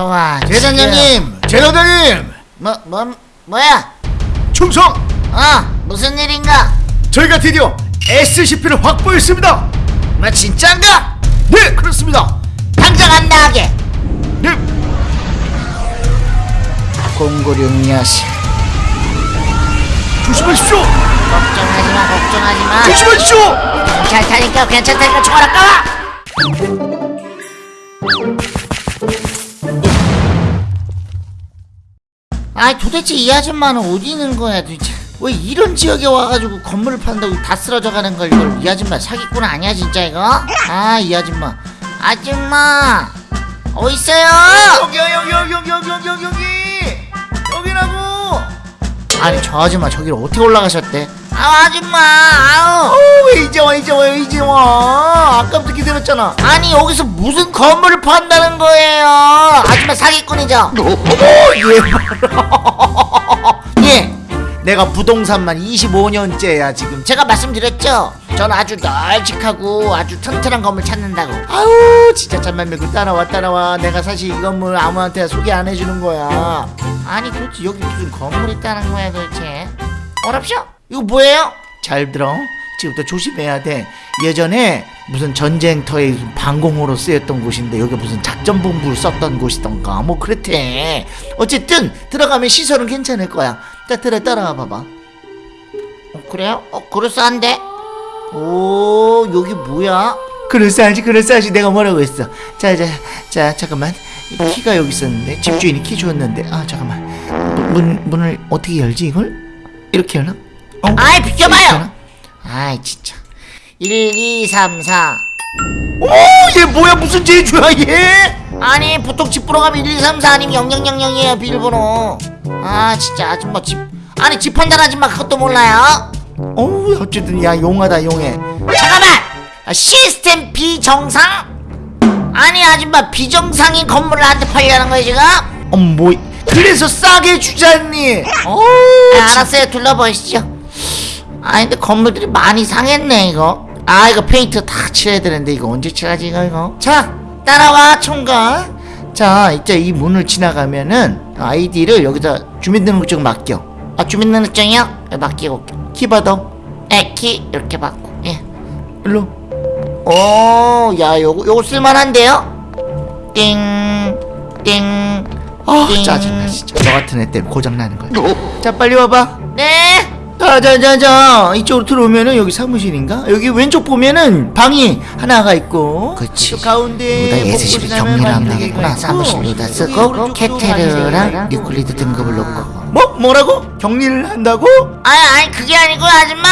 좋아 대장님, 제로장님, 뭐, 뭐, 뭐야? 충성! 어 무슨 일인가? 저희가 드디어 SCP를 확보했습니다. 뭐 진짠가? 네, 그렇습니다. 당장 안 나가게 네, 공구룡 녀석 조심하십시오. 걱정하지마 걱정하지마 조심하십시오. 괜찮다니까 괜찮다니까 총알 아까워 아이 도대체 이 아줌마는 어디 있는 거야 도대체 왜 이런 지역에 와가지고 건물을 판다고 다 쓰러져 가는 걸 이걸 이 아줌마 사기꾼 아니야 진짜 이거? 아 이 아줌마 아줌마 어딨어요? 여기, 여기, 여기, 여기, 여기, 여기, 여기, 여기, 여기라고. 아니 저 아줌마 저기를 어떻게 올라가셨대? 아 아줌마 아우 어, 왜 이제 와, 이제 와, 왜 이제 와? 아까부터 기다렸잖아. 아니 여기서 무슨 건물을 판다는 거예요 아줌마 사기꾼이죠? 예, 예 내가 부동산만 25년째야 지금. 제가 말씀드렸죠 전 아주 널찍하고 아주 튼튼한 건물 찾는다고 아우 진짜 잠만 밀고 따라와 따라와 내가 사실 이 건물 아무한테 소개 안 해주는 거야 아니 도대체 여기 무슨 건물이 있다는 거야 도대체 어렵쇼? 이거 뭐예요? 잘 들어 지금부터 조심해야 돼. 예전에 무슨 전쟁터에 방공호로 쓰였던 곳인데 여기 무슨 작전본부를 썼던 곳이던가. 뭐 그렇대. 어쨌든 들어가면 시설은 괜찮을 거야. 자 들어 따라와 봐봐. 어, 그래요? 어 그럴싸한데? 오 여기 뭐야? 그럴싸하지 그럴싸하지. 내가 뭐라고 했어? 자자 자 잠깐만. 이 키가 여기 있었는데 집주인이 키 줬는데. 아 잠깐만. 문, 문 문을 어떻게 열지 이걸? 이렇게 열나? 어? 아이 비켜봐요? 아이 진짜. 1, 2, 3, 4 오 얘 뭐야? 무슨 제주야 얘? 아니 보통 집 보러 가면 1, 2, 3, 4 아니면 0000이에요 비밀번호. 아 진짜. 아줌마 집. 아니 집 판단 아줌마. 그것도 몰라요? 어우 어쨌든 야 용하다 용해. 잠깐만! 아, 시스템 비정상? 아니 아줌마 비정상인 건물을 나한테 팔려는 거야 지금? 어뭐 그래서 싸게 주잖니. 어우 아, 알았어요. 둘러보시죠 아 근데 건물들이 많이 상했네 이거. 아 이거 페인트 다 칠해야 되는데 이거 언제 칠하지 이거 이거? 자 따라와 총각 자 이제 이 문을 지나가면은 아이디를 여기다 주민등록증 맡겨. 아 주민등록증이요? 네, 맡기고 키 받아 에키. 이렇게 받고. 예. 일로. 오야 요거 요거 쓸만한데요? 띵띵 아 띵. 짜증나 진짜. 너 같은 애 때문에 고장나는 거야. 자 빨리 와봐. 네 자자자자. 이쪽으로 들어오면은 여기 사무실인가? 여기 왼쪽 보면은 방이 하나가 있고. 그치. 또 가운데 예스십이 되겠구나. 있고, 사무실로다 쓰고 케테르랑 가시면 뉴클리드 등급을 놓고. 뭐? 뭐라고? 격리를 한다고? 아니 아니 그게 아니고 아줌마.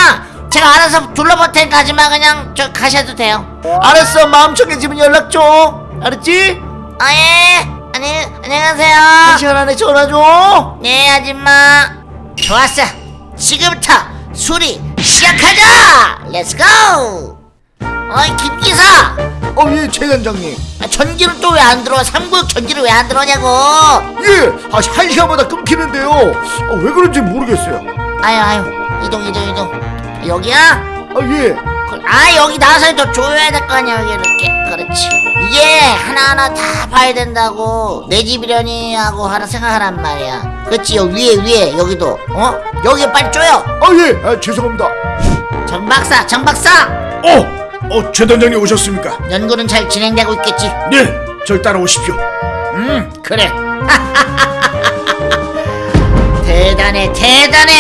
제가 알아서 둘러볼 테니까 아줌마 그냥 저 가셔도 돼요. 알았어. 마음 정해지면 연락 줘. 알았지? 아예 아니 안녕하세요. 한 시간 안에 전화 줘. 네 아줌마. 좋았어 지금부터 수리 시작하자! Let's go 어이 김기사! 어예 최단장님. 아, 전기는 또 왜 안 들어와 삼구역 전기를 왜 안 들어오냐고! 예! 아, 한 시간마다 끊기는데요. 아, 왜 그런지 모르겠어요. 아유 아유 이동 이동 이동. 여기야? 아 예. 그- 아 여기 나서 더 조여야 될 거 아니야 여기 이렇게 그렇지 이게 하나하나 다 봐야 된다고 내 집이려니 하고 하나 생각하란 말이야 여기 위에 위에 여기도 어? 여기 빨리 조여 아 예. 아, 죄송합니다 정 박사 정 박사 어! 어, 최 단장님 오셨습니까? 연구는 잘 진행되고 있겠지 네, 절 따라오십시오. 음 그래 대단해 대단해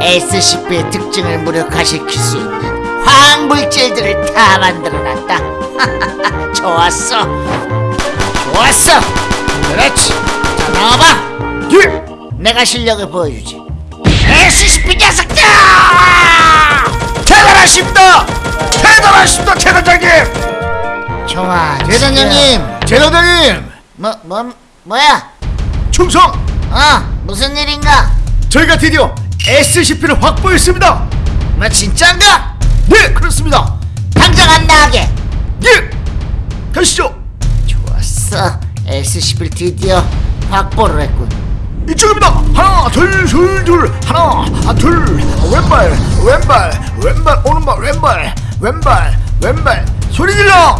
SCP의 특징을 무력화시킬 수 있는 화학물질들을 다 만들어놨다 좋았어. 좋았어. 그렇지. 자 나와봐. 예! 내가 실력을 보여주지. SCP 녀석들! 대단하십니다! 대단하십니다, 최 단장님! 좋아 대단장님. 제단장님! 뭐, 뭐, 뭐야? 충성! 어 무슨 일인가? 저희가 드디어 SCP를 확보했습니다! 뭐 진짠가? 네 그렇습니다. 당장 안 나가게. 예 가시죠 좋았어 SCP를 드디어 확보를 했군 이쪽입니다 하나 둘 둘 둘 하나 아, 둘 왼발 왼발 왼발 오른발 왼발 왼발 왼발 소리 질러 야!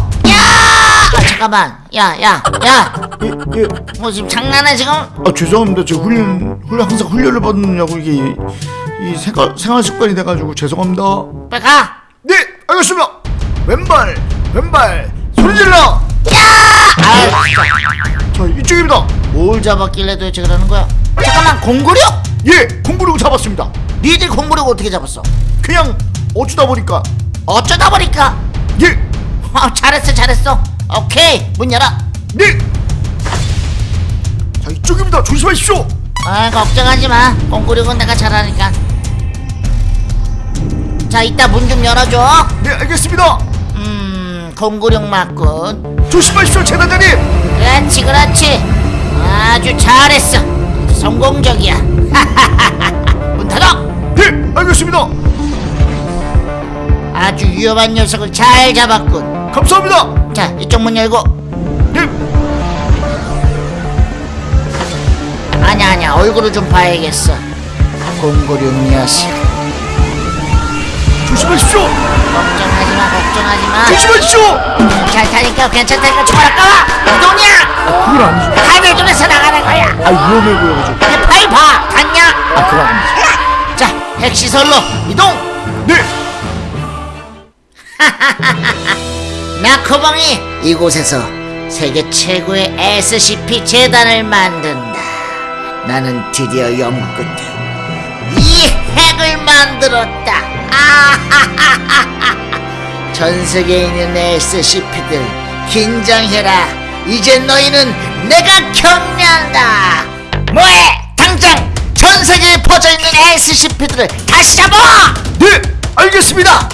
아, 잠깐만 야 야 야 예, 예. 뭐 지금 장난해 지금? 아 죄송합니다. 저 훈련 훈련 항상 훈련을 받느냐고 이게 이, 이 생활 생활 습관이 돼가지고 죄송합니다. 빨리 가 네, 알겠습니다. 왼발, 왼발, 소리 질러. 아, 진짜. 자, 이쪽입니다. 뭘 잡았길래 도대체 그러는 거야? 잠깐만 공구력? 예, 공부를 잡았습니다. 니들 공구력 어떻게 잡았어? 그냥 어쩌다 보니까 어쩌다 보니까 예, 아, 잘했어 잘했어 오케이 문 열어 네. 자, 이쪽입니다. 조심하십시오. 아 걱정하지 마 공구력은 내가 잘하니까 자 이따 문 좀 열어줘 네, 알겠습니다. 음 공구력 맞군. 조심하십시오, 재단장님. 그렇지 그렇지. 아주 잘했어. 성공적이야. 문 닫아! 네, 알겠습니다. 아주 위험한 녀석을 잘 잡았군. 감사합니다. 자 이쪽 문 열고. 네, 아냐 아냐 얼굴을 좀 봐야겠어. 공구력 녀석 조심하십시오. 걱정하지 마 걱정하지 마 조심하십시오. 잘 타니까 괜찮다니까 총알 아까워 이동이야 그건 아니죠. 하늘중에서 나가는 거야 아, 위험해 보여가지고. 내 파이 봐 갔냐 아, 그건 아니죠. 자 핵시설로 이동 네, 나코봉이 이곳에서 세계 최고의 SCP 재단을 만든다 나는 드디어 연구 끝에 이 핵을 만들었다 전 세계에 있는 SCP들 긴장해라. 이제 너희는 내가 격려한다. 뭐해? 당장 전 세계에 퍼져있는 SCP들을 다시 잡아! 네, 알겠습니다.